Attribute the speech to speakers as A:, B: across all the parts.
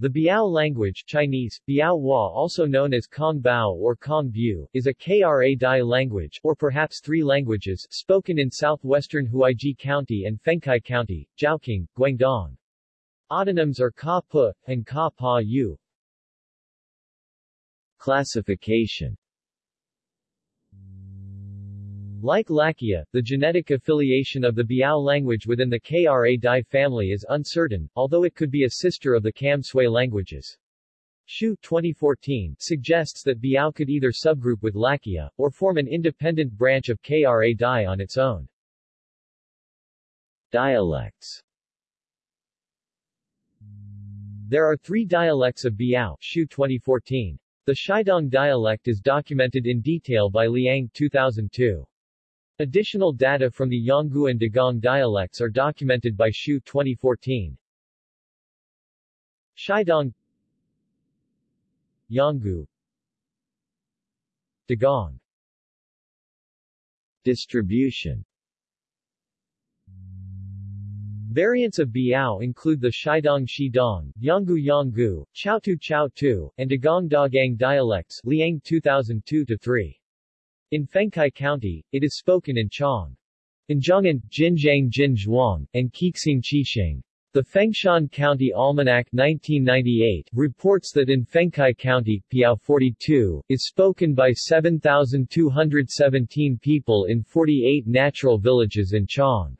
A: The Biao language Chinese, Biao Hua also known as Kong Bao or Kong Bu, is a Kra Dai language, or perhaps three languages, spoken in southwestern Huaiji County and Fengkai County, Zhaoqing, Guangdong. Autonyms are Ka Pu, and Ka Pa Yu.
B: Classification
A: Like Lakkia, the genetic affiliation of the Biao language within the Kra Dai family is uncertain, although it could be a sister of the Kam Sui languages. Shu 2014 suggests that Biao could either subgroup with Lakkia, or form an independent branch of Kra Dai on its own.
B: Dialects
A: There are three dialects of Biao Shu 2014. The Shidong dialect is documented in detail by Liang 2002. Additional data from the Yanggu and Dagong dialects are documented by Shu 2014. Shidong Yanggu Dagong
B: Distribution
A: Variants of Biao include the Shidong Shidong, Yanggu Yanggu, Chaotu Chaotu, and Dagong Dagang dialects Liang 2002-3. In Fengkai County, it is spoken in Chong. In Zhongan, Jinjiang Jinzhuang, and Qixing Qixing. The Fengshan County Almanac 1998 reports that in Fengkai County, Piao 42, is spoken by 7,217 people in 48 natural villages in Chong.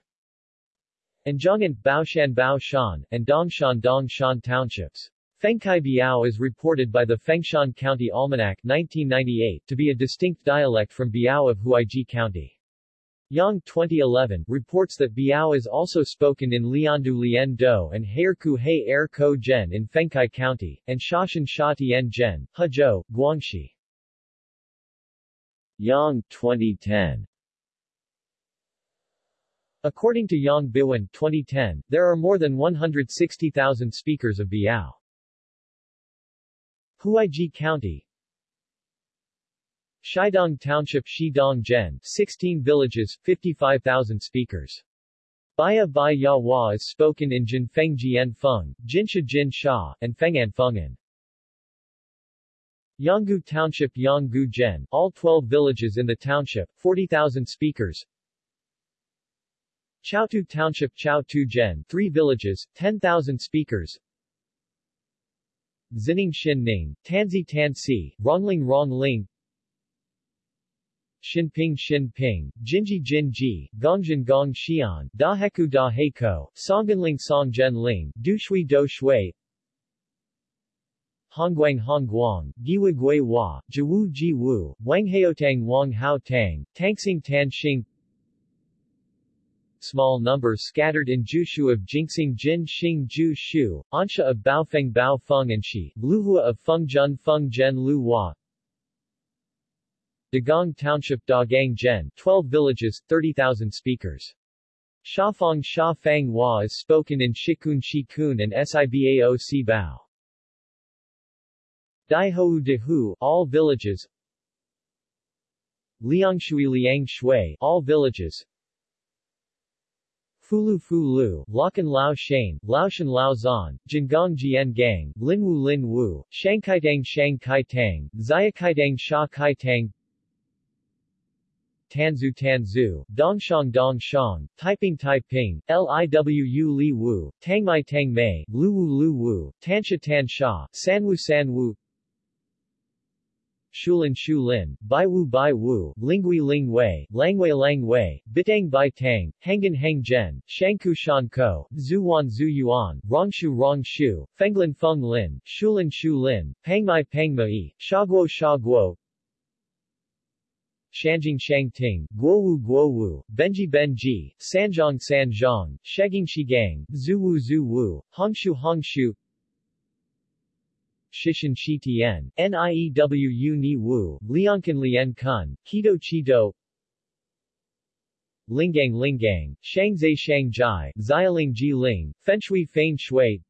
A: And Zhongan, Baoshan Baoshan, and Dongshan Dongshan townships. Fengkai Biao is reported by the Fengshan County Almanac 1998 to be a distinct dialect from Biao of Huaiji County. Yang 2011 reports that Biao is also spoken in Liandu Lian Do and Heirku He Er Ko in Fengkai County, and Shashan Sha Tian Zhen, Hezhou, Guangxi.
B: Yang 2010
A: According to Yang Biwen 2010, there are more than 160,000 speakers of Biao. Huaiji County Shidong Township Shidong Zhen 16 villages, 55,000 speakers. Baya Bai Ya Hua is spoken in Jinfeng Jian Feng, Jinsha Jin Sha, and Fengan Fengan. Yanggu Township Yanggu Zhen, all 12 villages in the township, 40,000 speakers. Chaotu Township Chaotu Zhen, 3 villages, 10,000 speakers. Zining Xin Ning, Tanzi Tansi, Rongling Rongling, Xinping Xinping, Jinji Jinji, Gongjin Gong Xian, Daheku Da Heiko, Songgenling Songzhen Ling, Dushui Do Shui, Hongguang Hongguang, Giwa Gui Hua, Jiwu Ji Wu, Wanghaotang Wang Hao Tang, Tangsing Tan Xing, small numbers scattered in Jushu of Jingxing Jin Xing Ju Shu, Ansha of Baofeng Bao Feng and Shi, Luhua of Fengjun Feng Zhen Lu Hua, Dagong Township Dagang Zhen, 12 villages, 30,000 speakers. Shafang Sha Fang Hua is spoken in Shikun Shikun and Sibao Si Bao. Daihou Dehu, all villages. Liangshui Liang Shui, all villages. Fulu Fulu, Lakan Lao Shane, Laoshan Lao Zan, Jingong Jian Gang, Linwu Lin Wu, Shangkaitang Shang Kai Tang, Xiakaitang Sha Kai Tang, Tanzu Tanzu, Dongshang Dongshang, Taiping Taiping, Liwu Li Wu, Tangmai Tangmei, Luwu Lu Wu, Lu Wu, Tansha Tan Sha, Sanwu Sanwu, Shulin Shulin, Baiwu Bai Wu, Lingui Ling Wei, Langwei Lang Wei, Bitang Bai Tang, Hangan Hang Zhen, Shangku Shan Ko, Zuwan Zhu Yuan, Rongshu Rong Shu, Fenglin Feng Lin, Shulin Shu Lin, Pangmai Pangmai, Shaguo Shaguo, Shanjing Shang Ting, Guowu Guowu, Benji Benji, Sanjiang Sanjiang, Sheging Shigang, Zuwu Zuwu, Hongshu Hongshu, Shishin Shi Tian, Niewu Ni Wu, Liankan Lian Kun, Kido Chido, Lingang Lingang, Shangzai Shangjai, Xialing Ji Ling, Fenshui Fein Shui,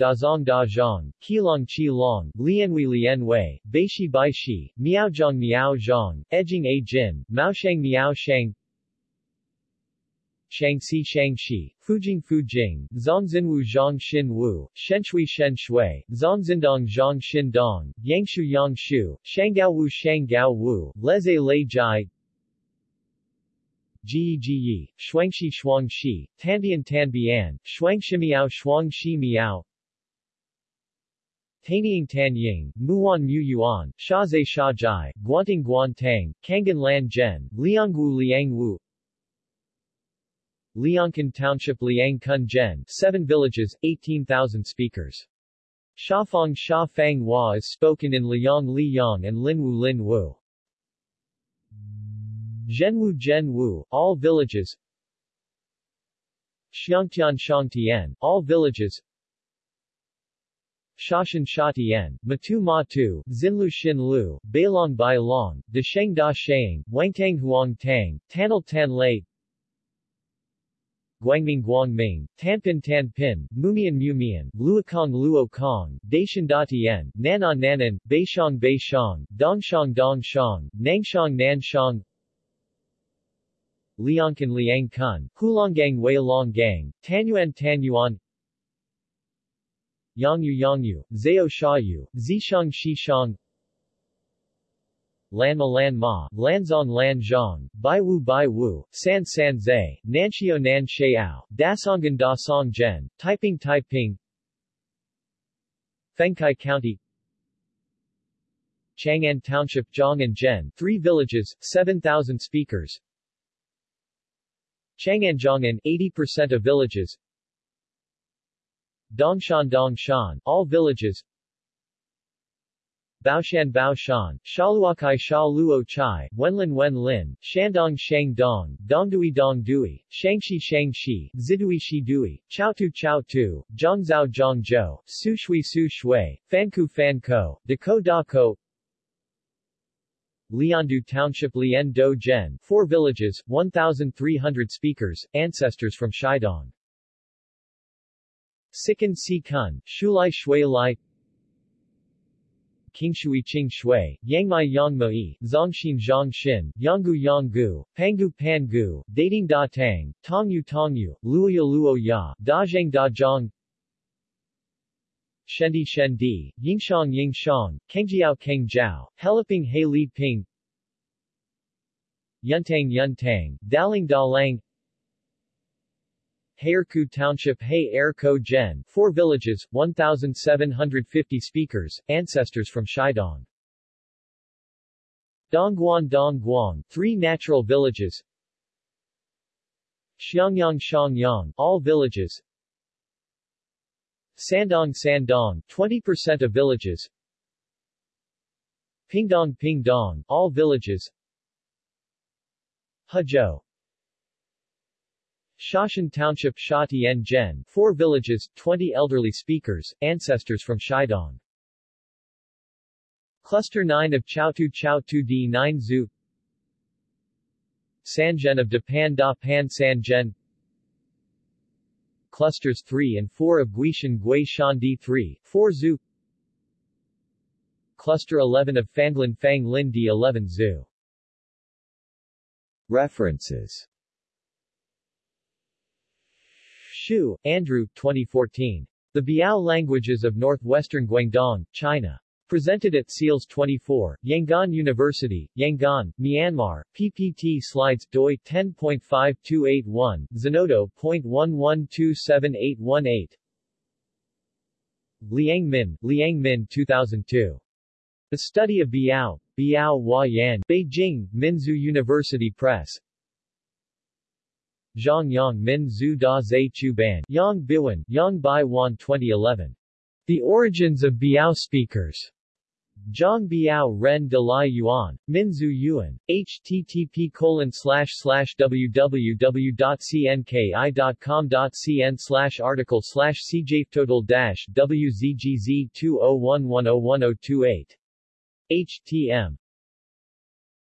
A: Dazong Dazhong, Qilong Qilong, Lianwei Lianwei, Baishi Baishi, Miaozhong Miaozhong, Edging A Jin, Maoshang Miaoshang, Shangxi Shangxi, Fujing Fujing, Zhongzinwu Zhang Xin Wu, Shenshui Shen Shui, Zhongzindong Zhang Xin Dong, Yangshu Yangshu, Shanggaowu Shanggao Wu, Leze Lei Jai, Ji Ji Shuangxi Shuangxi, Tanbian Tanbian, Shuangxi Miao Shuangxi Miao, Tanying Tanying, Muan Mu Yuan, Shazai Shajai, Guanting Guantang, Kangan Lan Zhen, Liangwu Liangwu, Liangkan Township Liang Kun Zhen, 7 villages, 18,000 speakers. Shafang Sha Fang Hua is spoken in Liang Liang and Linwu Linwu. Zhenwu Zhenwu, all villages. Xiangtian Shangtian, all villages. Shashan Shatian, Matu Matu, Xinlu Xinlu, Bailong Bai Long, Dasheng Da Sheng, Wangtang Huang Tang, Tanal Tan Lei, Guangming Guangming, Tanpin Tanpin, Mumian Mumian, Luokong Luokong, Daishan Datian, Nanan Nanan, Beishang Beishang, Dongshang Dongshang, Nangshang Nanshang, Liangkan Liang Kun, Hulonggang Wei Longang, Tanyuan Tanyuan, Yangyu Yangyu, Zhao Shayu, Zishang Shishang, Lanma Lanma, Lanzong Lanzhong, Baiwu Baiwu, San San Zai, Nanxiao Nan Xiao, Dasongan Da Song Zhen, Taiping Taiping, Fengkai County, Chang'an Township Zhong and Zhen, 3 villages, 7,000 speakers, Chang'an Zhong'an, 80% of villages, Dongshan Dongshan, all villages Baoshan Baoshan, Shaluakai Sha Luo Chai, Wenlin Wenlin, Shandong Shang Dong, Dongdui Dongdui, Shangxi Shangxi, Zidui Shidui, Chaotu Chaotu, Zhongzhao Zhongzhou, Sushui Su Shui, Fanku Fanko, Dako Dako, Liandu Township Lian Do Zhen, 4 villages, 1,300 speakers, ancestors from Shidong. Sikan Si Kun, Shulai Shui Lai Qingshui Qing Shui, Yangmai Yangmai, Zongxin Zhongshin, Yanggu Yanggu, Pangu Pangu, Dating Da Tang, Tongyu Tongyu, Luoya Luo Ya, Dazhang Dazhang, Shendi Shendi, Yingshang Yingshang, Kengjiao Kengjiao, Heliping He Li Ping, Yuntang Yuntang, Daling Dalang, Hayerku Township Hay Gen, 4 villages, 1,750 speakers, ancestors from Shidong. Dongguan Dongguang, 3 natural villages. Xiangyang Xiangyang, all villages. Sandong Sandong, 20% of villages. Pingdong Pingdong, all villages. Hezhou, Shashan Township Sha Tien Zhen, 4 villages, 20 elderly speakers, ancestors from Shidong. Cluster 9 of Chaotu Chaotu D9 Zhu. Sanzhen of Dapan Da Pan Sanzhen Clusters 3 and 4 of Guishan Gui Shan D3, 4 Zhu. Cluster 11 of Fanglin Fang Lin D11 Zhu.
B: References
A: Xu, Andrew, 2014. The Biao Languages of Northwestern Guangdong, China. Presented at SEALS 24, Yangon University, Yangon, Myanmar, PPT slides, doi 10.5281, Zenodo.1127818. Liang Min, Liang Min 2002. The Study of Biao, Biao Hua Yan, Beijing, Minzu University Press. Zhang Yang Min Zhu Da Zhe Chu Ban, Yang Biwan, Yang Bai Wan 2011. The Origins of Biao Speakers. Zhang Biao Ren de Lai Yuan, Minzu Yuan, http colon slash slash www.cnki.com.cn slash article slash cjtotal dash wzgz 2011010028. htm